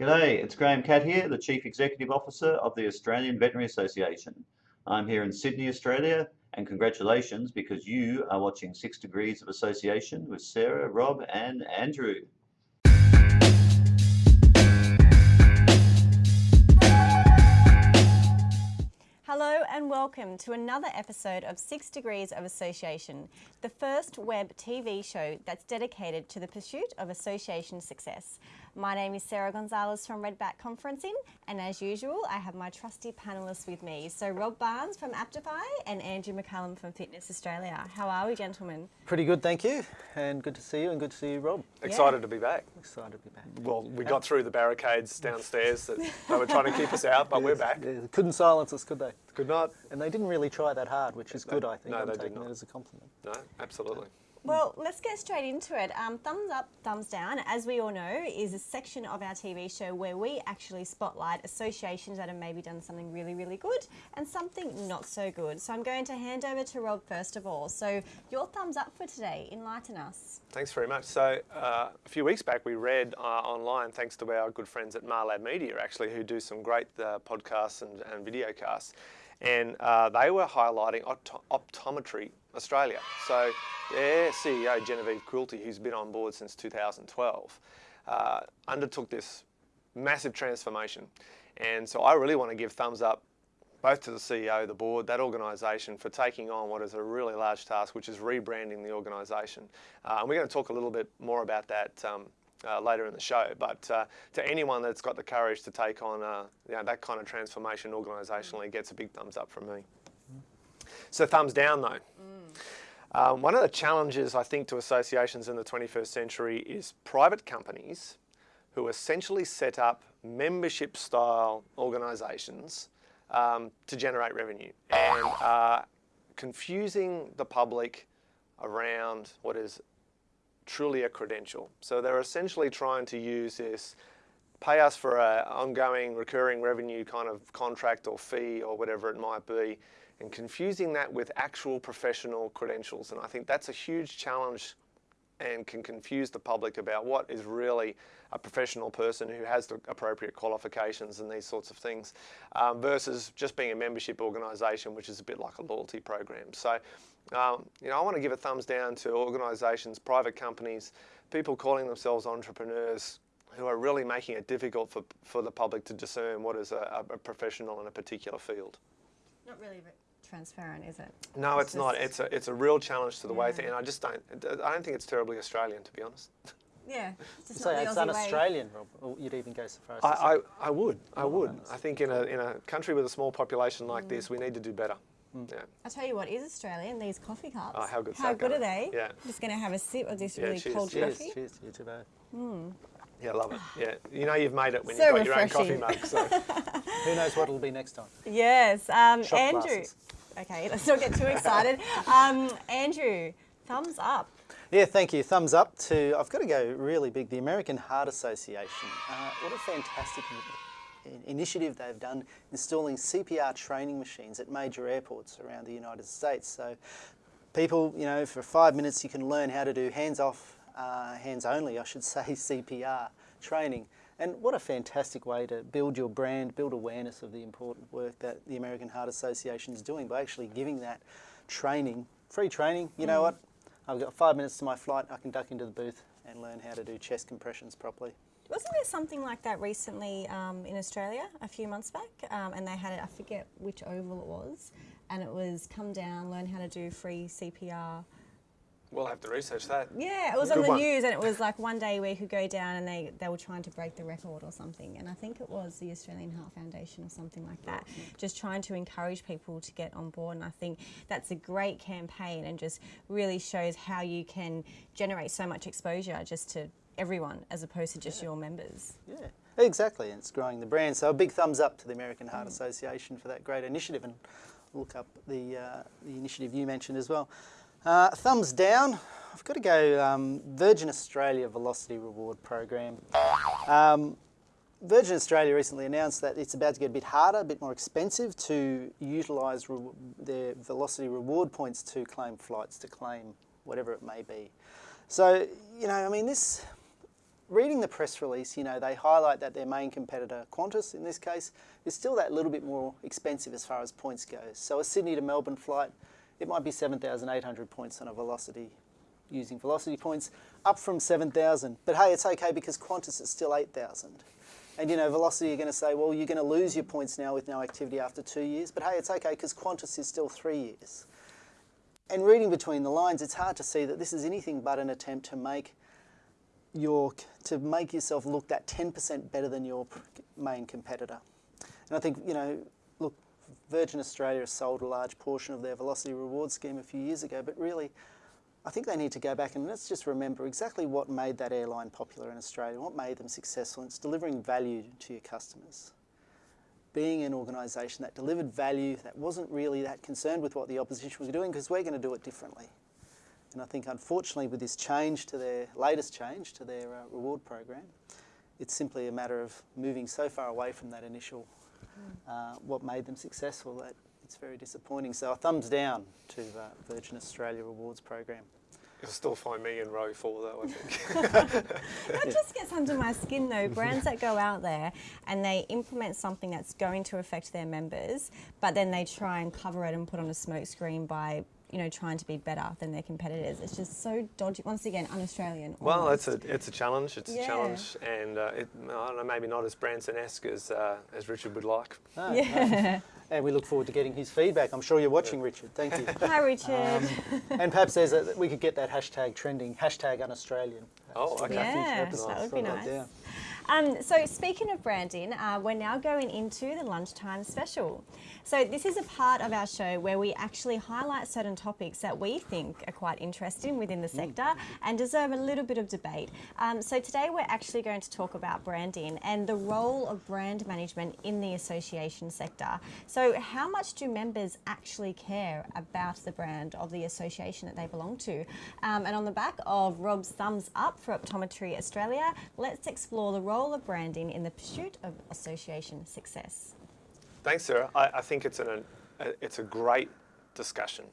G'day, it's Graham Catt here, the Chief Executive Officer of the Australian Veterinary Association. I'm here in Sydney, Australia, and congratulations because you are watching Six Degrees of Association with Sarah, Rob, and Andrew. Hello and welcome to another episode of Six Degrees of Association, the first web TV show that's dedicated to the pursuit of association success. My name is Sarah Gonzalez from Redback Conferencing, and as usual, I have my trusty panelists with me. So Rob Barnes from Aptify and Andrew McCallum from Fitness Australia. How are we, gentlemen? Pretty good, thank you, and good to see you, and good to see you, Rob. Excited yeah. to be back. Excited to be back. Well, we got through the barricades downstairs that they were trying to keep us out, but yes, we're back. Yeah, couldn't silence us, could they? Could not. And they didn't really try that hard, which is good, I think. No, I'm they taking did not. that as a compliment. No, absolutely. Well, let's get straight into it. Um, thumbs up, thumbs down, as we all know, is a section of our TV show where we actually spotlight associations that have maybe done something really, really good and something not so good. So I'm going to hand over to Rob first of all. So your thumbs up for today, enlighten us. Thanks very much. So uh, a few weeks back we read uh, online, thanks to our good friends at Marlab Media actually, who do some great uh, podcasts and, and video casts, and uh, they were highlighting opt optometry Australia. So their CEO, Genevieve Quilty, who's been on board since 2012, uh, undertook this massive transformation. And so I really want to give thumbs up both to the CEO, the board, that organisation for taking on what is a really large task, which is rebranding the organisation. Uh, and we're going to talk a little bit more about that um, uh, later in the show. But uh, to anyone that's got the courage to take on uh, you know, that kind of transformation organisationally gets a big thumbs up from me. So thumbs down though. Mm. Um, one of the challenges I think to associations in the 21st century is private companies who essentially set up membership style organisations um, to generate revenue and are confusing the public around what is truly a credential. So they're essentially trying to use this pay us for an ongoing recurring revenue kind of contract or fee or whatever it might be and confusing that with actual professional credentials. And I think that's a huge challenge and can confuse the public about what is really a professional person who has the appropriate qualifications and these sorts of things um, versus just being a membership organisation which is a bit like a loyalty program. So um, you know, I want to give a thumbs down to organisations, private companies, people calling themselves entrepreneurs who are really making it difficult for, for the public to discern what is a, a professional in a particular field. Not really transparent, is it? No, it's, it's not. It's a it's a real challenge to the yeah. way thing, and I just don't. I don't think it's terribly Australian, to be honest. Yeah, it's so it's un-Australian, Rob. you'd even go so far as I, I, I, would. I would. I think in a in a country with a small population like mm. this, we need to do better. Mm. Yeah. I tell you what is Australian. These coffee cups. Oh, how good! How good are they? Yeah. I'm just going to have a sip of this yeah, really cheers. cold cheers. coffee. Cheers to you too, Mm. Yeah, love it. Yeah, you know you've made it when so you've got refreshing. your own coffee mug. So. Who knows what it'll be next time? Yes, um, Andrew. Glasses. Okay, let's not get too excited. Um, Andrew, thumbs up. Yeah, thank you. Thumbs up to, I've got to go really big, the American Heart Association. Uh, what a fantastic initiative they've done installing CPR training machines at major airports around the United States. So people, you know, for five minutes you can learn how to do hands-off, uh, hands-only, I should say, CPR training. And what a fantastic way to build your brand, build awareness of the important work that the American Heart Association is doing by actually giving that training, free training. You mm. know what? I've got five minutes to my flight, I can duck into the booth and learn how to do chest compressions properly. Wasn't there something like that recently um, in Australia a few months back? Um, and they had it, I forget which oval it was, and it was come down, learn how to do free CPR We'll have to research that. Yeah, it was Good on the one. news and it was like one day we could go down and they, they were trying to break the record or something. And I think it was the Australian Heart Foundation or something like that, just trying to encourage people to get on board. And I think that's a great campaign and just really shows how you can generate so much exposure just to everyone as opposed to just yeah. your members. Yeah. Exactly, and it's growing the brand. So a big thumbs up to the American Heart mm. Association for that great initiative, and look up the uh, the initiative you mentioned as well. Uh, thumbs down. I've got to go um, Virgin Australia Velocity Reward Program. Um, Virgin Australia recently announced that it's about to get a bit harder, a bit more expensive to utilise their Velocity Reward points to claim flights, to claim whatever it may be. So, you know, I mean, this reading the press release, you know, they highlight that their main competitor, Qantas in this case, is still that little bit more expensive as far as points goes. So a Sydney to Melbourne flight, it might be 7,800 points on a velocity using velocity points, up from 7,000. But hey, it's okay because Qantas is still 8,000. And you know, Velocity, you're going to say, well, you're going to lose your points now with no activity after two years. But hey, it's okay because Qantas is still three years. And reading between the lines, it's hard to see that this is anything but an attempt to make your to make yourself look that 10% better than your main competitor. And I think you know, Virgin Australia sold a large portion of their Velocity reward scheme a few years ago, but really, I think they need to go back and let's just remember exactly what made that airline popular in Australia, what made them successful. It's delivering value to your customers. Being an organisation that delivered value, that wasn't really that concerned with what the opposition was doing because we're going to do it differently. And I think, unfortunately, with this change to their latest change to their uh, reward program, it's simply a matter of moving so far away from that initial, uh, what made them successful, that it's very disappointing. So a thumbs down to the Virgin Australia Rewards program. You'll still find me in row four, though, I think. That just gets under my skin though. Brands that go out there and they implement something that's going to affect their members, but then they try and cover it and put on a smokescreen by you know trying to be better than their competitors. It's just so dodgy. Once again, un-Australian. Well, almost. it's a it's a challenge. It's Yeah. a challenge, and uh, it, I don't know, maybe not as Branson-esque as uh, as Richard would like. No, no. And we look forward to getting his feedback. I'm sure you're watching, Richard. Thank you. Hi, Richard. Um, and perhaps there's a, we could get that hashtag trending, hashtag un-Australian. Oh, okay. Yeah, that would be nice. Um, so speaking of branding, uh, we're now going into the lunchtime special. So this is a part of our show where we actually highlight certain topics that we think are quite interesting within the sector and deserve a little bit of debate. Um, so today we're actually going to talk about branding and the role of brand management in the association sector. So how much do members actually care about the brand of the association that they belong to? Um, and on the back of Rob's thumbs up for Optometry Australia, let's explore the role of branding in the pursuit of association success. Thanks, Sarah. I, I think it's an a, it's a great discussion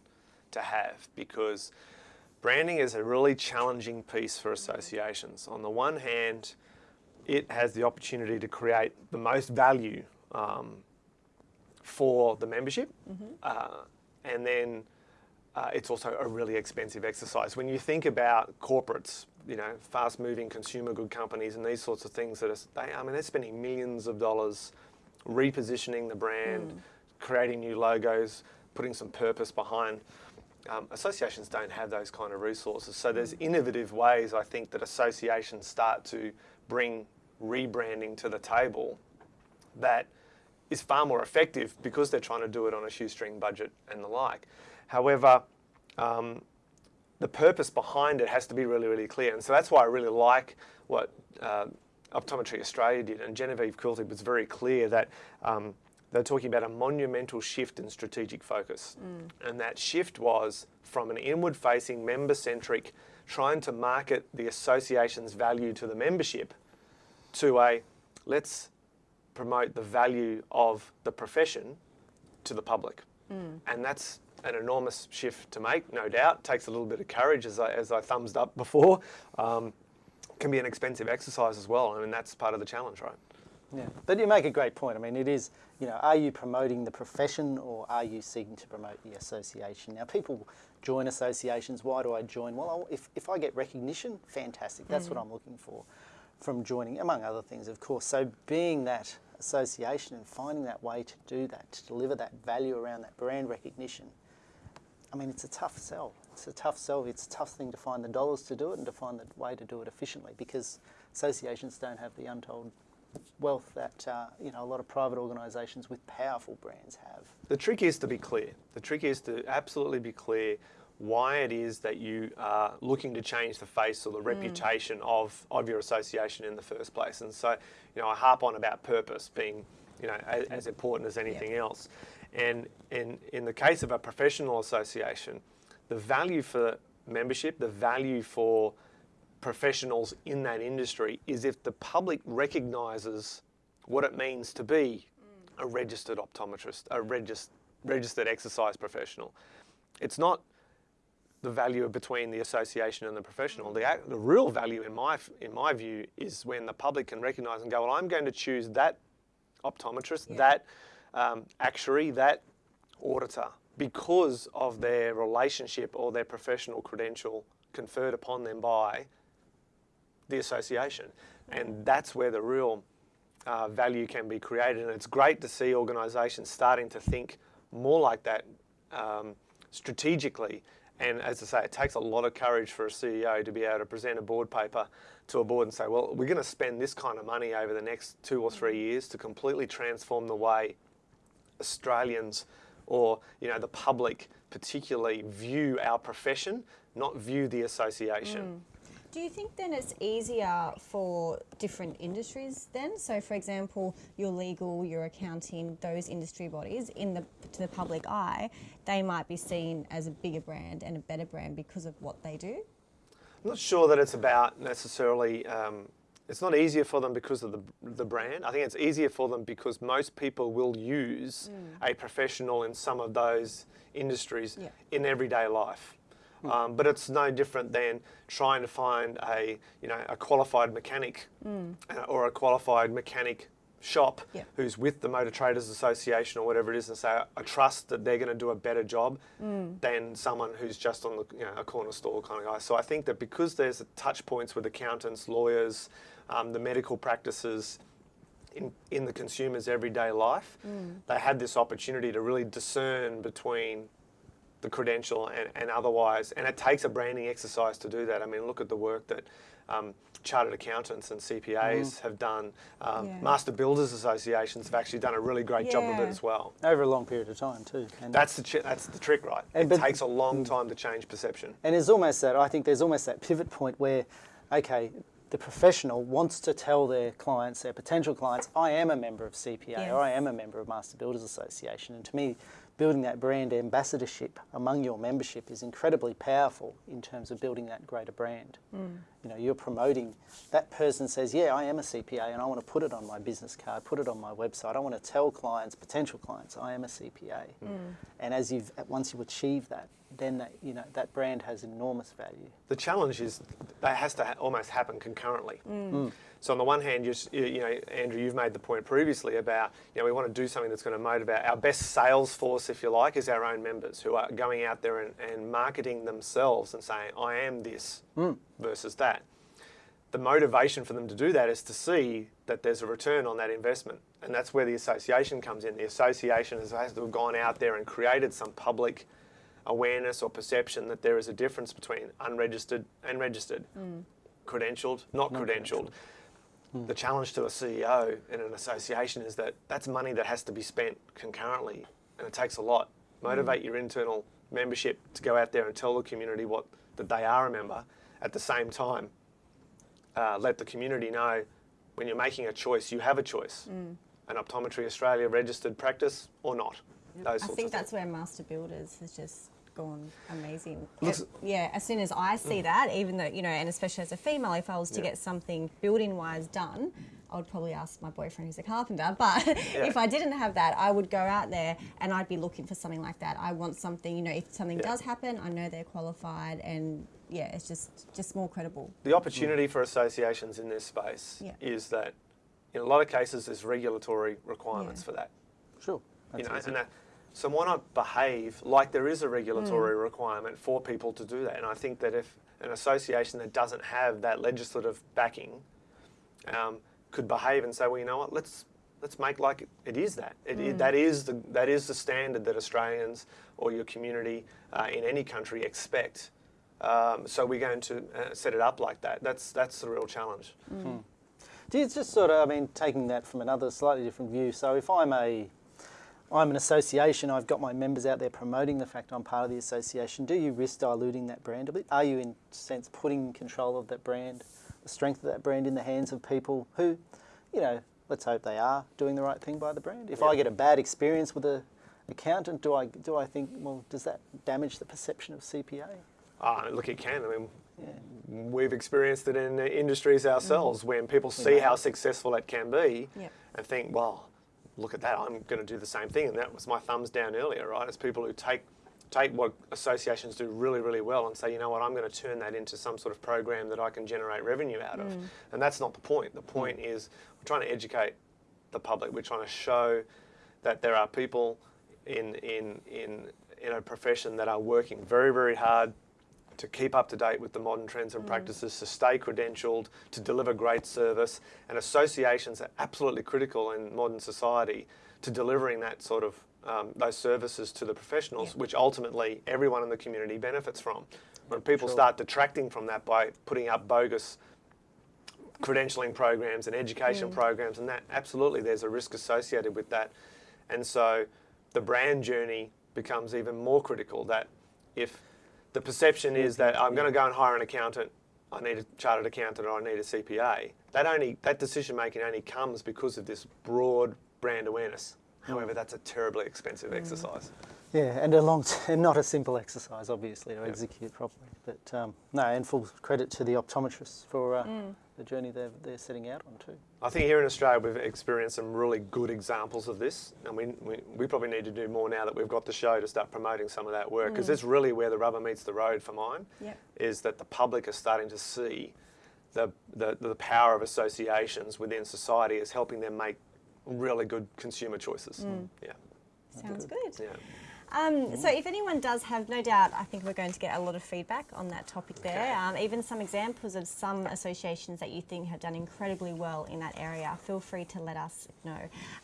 to have because branding is a really challenging piece for associations. On the one hand, it has the opportunity to create the most value um, for the membership, uh, and then uh, it's also a really expensive exercise. When you think about corporates, you know, fast-moving consumer good companies and these sorts of things that are, they, I mean, they're spending millions of dollars repositioning the brand, creating new logos, putting some purpose behind. Um, associations don't have those kind of resources. So there's innovative ways, I think, that associations start to bring rebranding to the table that is far more effective because they're trying to do it on a shoestring budget and the like. However, um, the purpose behind it has to be really, really clear. And so that's why I really like what uh, Optometry Australia did. And Genevieve Quilty was very clear that um, they're talking about a monumental shift in strategic focus. And that shift was from an inward facing, member centric, trying to market the association's value to the membership to a let's promote the value of the profession to the public. And that's an enormous shift to make, no doubt. Takes a little bit of courage, as I, as I thumbs up before. Um, can be an expensive exercise as well. I mean, that's part of the challenge, right? Yeah, but you make a great point. I mean, it is, you know, are you promoting the profession or are you seeking to promote the association? Now, people join associations. Why do I join? Well, if, if I get recognition, fantastic. That's what I'm looking for from joining, among other things, of course. So, being that association and finding that way to do that, to deliver that value around that brand recognition, I mean, it's a tough sell. It's a tough sell. It's a tough thing to find the dollars to do it and to find the way to do it efficiently because associations don't have the untold wealth that uh, you know a lot of private organisations with powerful brands have. The trick is to be clear. The trick is to absolutely be clear why it is that you are looking to change the face or the reputation of, of your association in the first place. And so, you know, I harp on about purpose being, you know, as, as important as anything else. And in, in the case of a professional association, the value for membership, the value for professionals in that industry is if the public recognises what it means to be a registered optometrist, a regis- registered exercise professional. It's not the value between the association and the professional. The, the real value, in my, in my view, is when the public can recognise and go, well, I'm going to choose that optometrist, Yeah. that um, actuary, that auditor because of their relationship or their professional credential conferred upon them by the association. And that's where the real uh, value can be created. And it's great to see organisations starting to think more like that um, strategically. And as I say, it takes a lot of courage for a CEO to be able to present a board paper to a board and say, well, we're going to spend this kind of money over the next two or three years to completely transform the way Australians or you know the public particularly view our profession, not view the association. Do you think then it's easier for different industries then? So, for example, your legal, your accounting, those industry bodies in the to the public eye, they might be seen as a bigger brand and a better brand because of what they do. I'm not sure that it's about necessarily. Um, it's not easier for them because of the, the brand. I think it's easier for them because most people will use a professional in some of those industries Yeah. in everyday life. Um, but it's no different than trying to find a you know a qualified mechanic uh, or a qualified mechanic shop Yeah. who's with the Motor Traders Association or whatever it is, and say I trust that they're going to do a better job than someone who's just on the you know, a corner store kind of guy. So I think that because there's touch points with accountants, lawyers, um, the medical practices. In, in the consumer's everyday life, they had this opportunity to really discern between the credential and, and otherwise. And it takes a branding exercise to do that. I mean, look at the work that um, chartered accountants and CPAs have done. Um, Yeah. Master Builders Associations have actually done a really great job of it as well. over a long period of time too. And, That's the that's the trick, right? And it takes a long time to change perception. and there's almost that. I think there's almost that pivot point where, okay, the professional wants to tell their clients, their potential clients, I am a member of CPA or I am a member of Master Builders Association. And to me, building that brand ambassadorship among your membership is incredibly powerful in terms of building that greater brand. Mm. You know, you're promoting that person says, "Yeah, I am a CPA, and I want to put it on my business card, put it on my website. I want to tell clients, potential clients, I am a CPA." Mm. And as you've once you achieve that, then that, you know that brand has enormous value. The challenge is that has to ha- almost happen concurrently. Mm. Mm. So on the one hand, you, s- you you know, Andrew, you've made the point previously about you know we want to do something that's going to motivate our best sales force, if you like, is our own members who are going out there and, and marketing themselves and saying I am this mm. versus that. The motivation for them to do that is to see that there's a return on that investment, and that's where the association comes in. The association has, has to have gone out there and created some public awareness or perception that there is a difference between unregistered and registered, mm. credentialed, not credentialed. The mm. challenge to a CEO in an association is that that's money that has to be spent concurrently, and it takes a lot. Mm. Motivate your internal membership to go out there and tell the community what that they are a member. At the same time, uh, let the community know when you're making a choice, you have a choice. An Optometry Australia registered practice or not. Those I think that's things. where Master Builders has just gone amazing. Looks- Ev- yeah, as soon as I see that, even though, you know, and especially as a female, if I was to Yeah. get something building wise done, I would probably ask my boyfriend who's a carpenter. But if I didn't have that, I would go out there and I'd be looking for something like that. I want something, you know, if something Yeah. does happen, I know they're qualified and yeah, it's just just more credible. The opportunity for associations in this space Yeah. is that in a lot of cases there's regulatory requirements Yeah. for that. Sure. You know, easy. and that, so why not behave like there is a regulatory requirement for people to do that? And I think that if an association that doesn't have that legislative backing um, could behave and say, well, you know what, let's let's make like it is that. It, i- that is the that is the standard that Australians or your community uh, in any country expect. Um, so we're going to uh, set it up like that. That's that's the real challenge. Do you just sort of, I mean, taking that from another slightly different view. So if I'm a, I'm an association, I've got my members out there promoting the fact I'm part of the association. Do you risk diluting that brand a bit? Are you, in a sense, putting control of that brand, the strength of that brand in the hands of people who, you know, let's hope they are doing the right thing by the brand? If I get a bad experience with a accountant, do I do I think, well, does that damage the perception of CPA? Ah, look, it can. I mean, Yeah. we've experienced it in the industries ourselves when people see how successful it can be Yep. and think, well, look at that, I'm going to do the same thing. And that was my thumbs down earlier, right? It's people who take take what associations do really, really well and say, you know what, I'm going to turn that into some sort of program that I can generate revenue out of. Mm. And that's not the point. The point mm. is we're trying to educate the public. We're trying to show that there are people in in in in a profession that are working very, very hard to keep up to date with the modern trends and practices, to stay credentialed, to deliver great service. And associations are absolutely critical in modern society to delivering that sort of um, those services to the professionals, which ultimately everyone in the community benefits from. When people start detracting from that by putting up bogus credentialing programs and education programs, and that absolutely there's a risk associated with that. And so the brand journey becomes even more critical. That if the perception is that I'm going to go and hire an accountant, I need a chartered accountant or I need a CPA, that only that decision making only comes because of this broad brand awareness. However, that's a terribly expensive exercise. Yeah, and a long, and not a simple exercise, obviously, to execute properly. But um, no, and full credit to the optometrists for uh, the journey they're, they're setting out on too. I think here in Australia we've experienced some really good examples of this, and we, we, we probably need to do more now that we've got the show to start promoting some of that work because it's really where the rubber meets the road for mine. Yep. Is that the public are starting to see the, the, the power of associations within society as helping them make really good consumer choices. Yeah, Sounds good. yeah. Um, so if anyone does have, no doubt, I think we're going to get a lot of feedback on that topic there. Um, even some examples of some associations that you think have done incredibly well in that area. Feel free to let us know.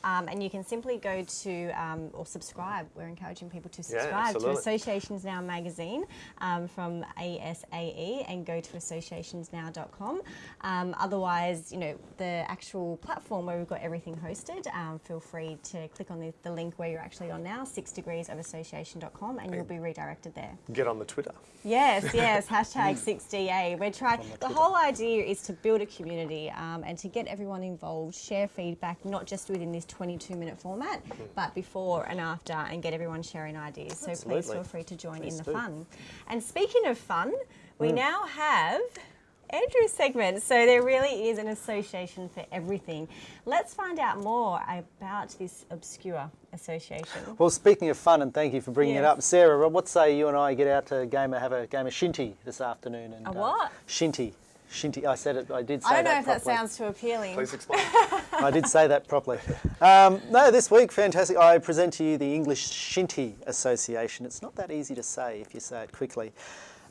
Um, and you can simply go to um, or subscribe. We're encouraging people to Yeah, subscribe to absolutely. Associations Now magazine um, from ASAE and go to associationsnow.com. Um, otherwise, you know, the actual platform where we've got everything hosted, um, feel free to click on the, the link where you're actually on now, six degrees of association.com, and you'll be redirected there. Get on the Twitter. Yes, yes, hashtag 6DA. We're trying, the whole idea is to build a community um, and to get everyone involved, share feedback, not just within this 22 minute format, but before and after, and get everyone sharing ideas. So please feel free to join Please in the do. fun. And speaking of fun, we now have Andrew's segment. So there really is an association for everything. Let's find out more about this obscure association. Well, speaking of fun, and thank you for bringing it up, Sarah. What say you and I get out to game, have a game of shinty this afternoon? And, A what? shinty, shinty. I said it. I did say I don't know that if that sounds too appealing. Please explain. I did say that properly. Um, no, this week, fantastic. I present to you the English Shinty Association. It's not that easy to say if you say it quickly.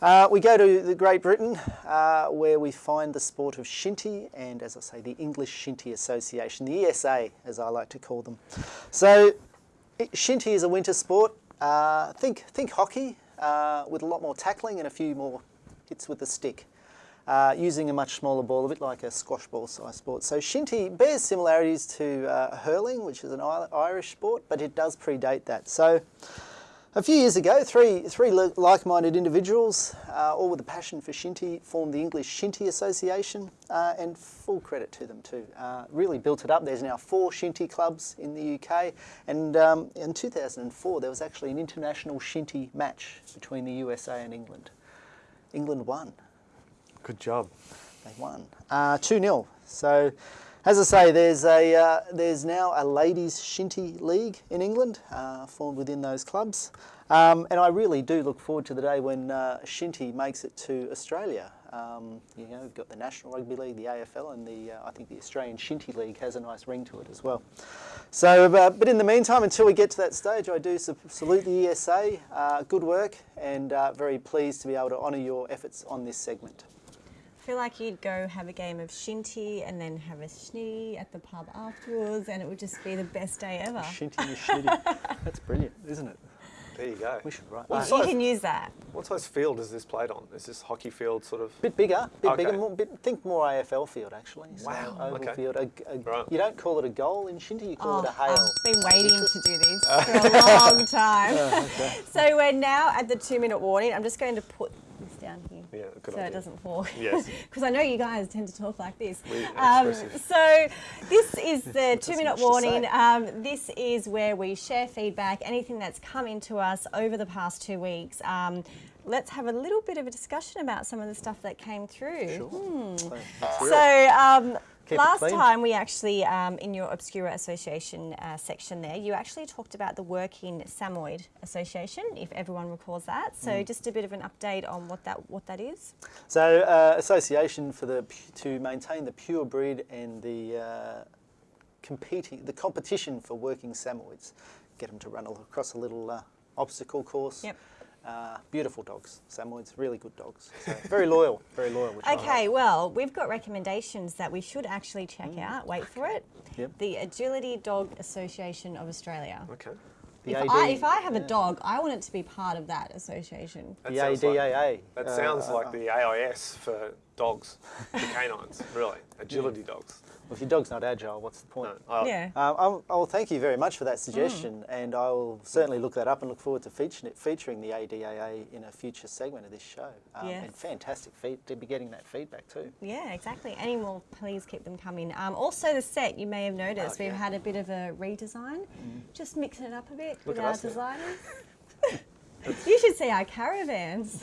Uh, we go to the Great Britain, uh, where we find the sport of shinty, and as I say, the English Shinty Association, the ESA, as I like to call them. So, shinty is a winter sport. Uh, think think hockey uh, with a lot more tackling and a few more hits with the stick uh, using a much smaller ball, a bit like a squash ball size sport. So shinty bears similarities to uh, hurling, which is an Irish sport, but it does predate that. So a few years ago, three, three like-minded individuals, uh, all with a passion for shinty, formed the English Shinty Association, uh, and full credit to them too. Uh, really built it up. There's now four shinty clubs in the UK, and um, in 2004 there was actually an international shinty match between the USA and England. England won. Good job. They won uh, two 0 So, as I say, there's a uh, there's now a ladies shinty league in England uh, formed within those clubs, um, and I really do look forward to the day when uh, shinty makes it to Australia. Um, you know, we've got the National Rugby League, the AFL, and the uh, I think the Australian Shinty League has a nice ring to it as well. So, uh, but in the meantime, until we get to that stage, I do salute the ESA. Uh, good work, and very pleased to be able to honour your efforts on this segment. I feel like you'd go have a game of shinty and then have a schnee at the pub afterwards, and it would just be the best day ever. Shinty is shitty. That's brilliant, isn't it? There you go. We should write What that. You size, can use that. what size field is this played on? Is this hockey field sort of? Bit bigger, bit Okay. bigger. More, bit, think more AFL field actually. So Wow, Oval okay. field. A, a- Right. You don't call it a goal in Shinty. You call it oh, a Oh, hail. I've been waiting to do this for a long time. Oh, okay. so we're now at the two minute warning. I'm just going to put this down here. Yeah, good so idea. it doesn't fall. Yes. Because I know you guys tend to talk like this. Um, so this is the two-minute warning. Um, this is where we share feedback, anything that's come into us over the past two weeks. Um, let's have a little bit of a discussion about some of the stuff that came through. Sure. So, let's hear it. So, um, keep Last time we actually, um, in your Obscura Association uh, section there, you actually talked about the Working Samoyed Association, if everyone recalls that. So Mm. just a bit of an update on what that what that is. So, uh, association for the to maintain the pure breed and the uh, competing the competition for working Samoyeds, get them to run across a little uh, obstacle course. Yep. Uh, beautiful dogs, Samoyeds, really good dogs. So very loyal, very loyal. Which I like. Okay, well, we've got recommendations that we should actually check Mm. out. Wait for it. Yep. The Agility Dog Association of Australia. Okay. The If AD, I, if I have a dog, I want it to be part of that association. That the sounds like- ADAA. That uh, sounds uh, like the AIS for dogs, the canines, really. Agility dogs. Well, if your dog's not agile, what's the point? No, I- Yeah. Um, I'll, I'll thank you very much for that Mm. suggestion, and I'll certainly look that up and look forward to featuring, it, featuring the ADAA in a future segment of this show. Um, Yes. And fantastic feed, to be getting that feedback too. Yeah, exactly. Any more, please keep them coming. Um, also, the set, you may have noticed, Oh, we've yeah. had a bit of a redesign, just mixing it up a bit Look with our us designers. you should see our caravans.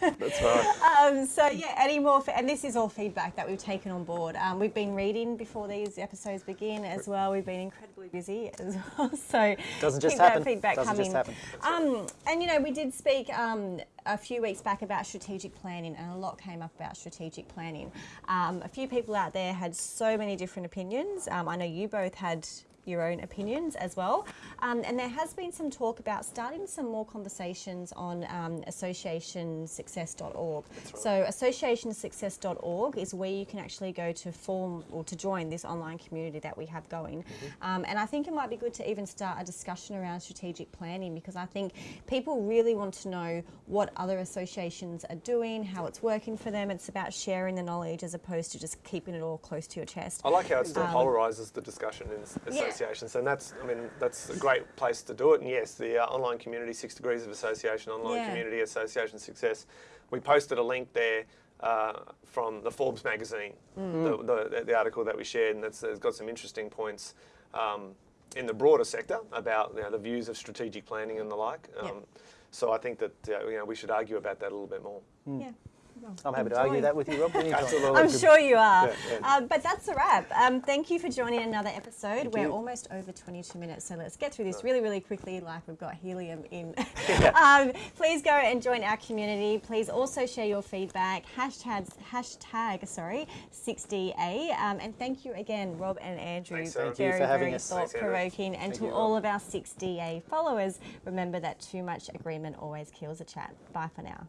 That's right. Um, so yeah, any more? and this is all feedback that we've taken on board. Um, we've been reading before these episodes begin as well. We've been incredibly busy as well. So Doesn't just keep that happen. feedback Doesn't coming. just happen. Um, and you know, we did speak um, a few weeks back about strategic planning, and a lot came up about strategic planning. Um, a few people out there had so many different opinions. Um, I know you both had your own opinions as well. Um, and there has been some talk about starting some more conversations on um, associationsuccess.org. So associationsuccess.org is where you can actually go to form or to join this online community that we have going. Um, and I think it might be good to even start a discussion around strategic planning because I think people really want to know what other associations are doing, how it's working for them. It's about sharing the knowledge as opposed to just keeping it all close to your chest. I like how it still Um, polarises the discussion in s- Yeah. Associations, and that's, I mean, that's a great place to do it. And yes, the uh, online community, Six Degrees of Association, online Yeah. community, association success. We posted a link there uh, from the Forbes magazine, Mm. the, the, the article that we shared, and that's, it's got some interesting points um, in the broader sector about you know, the views of strategic planning and the like. Um, Yep. So I think that uh, you know we should argue about that a little bit more. Yeah. I'm happy to argue that with you, Rob. Absolutely. I'm sure you are. Yeah, yeah. Um, but that's a wrap. Um, thank you for joining another episode. We're you. almost over 22 minutes, so let's get through this really, really quickly, like we've got helium in. um, please go and join our community. Please also share your feedback. Hashtags, hashtag sorry, 6DA. Um, and thank you again, Rob and Andrew. Thanks, Sarah. Thank you very, for having very us. Thanks, thought Andrew. provoking. And to you, all of our 6DA followers, remember that too much agreement always kills a chat. Bye for now.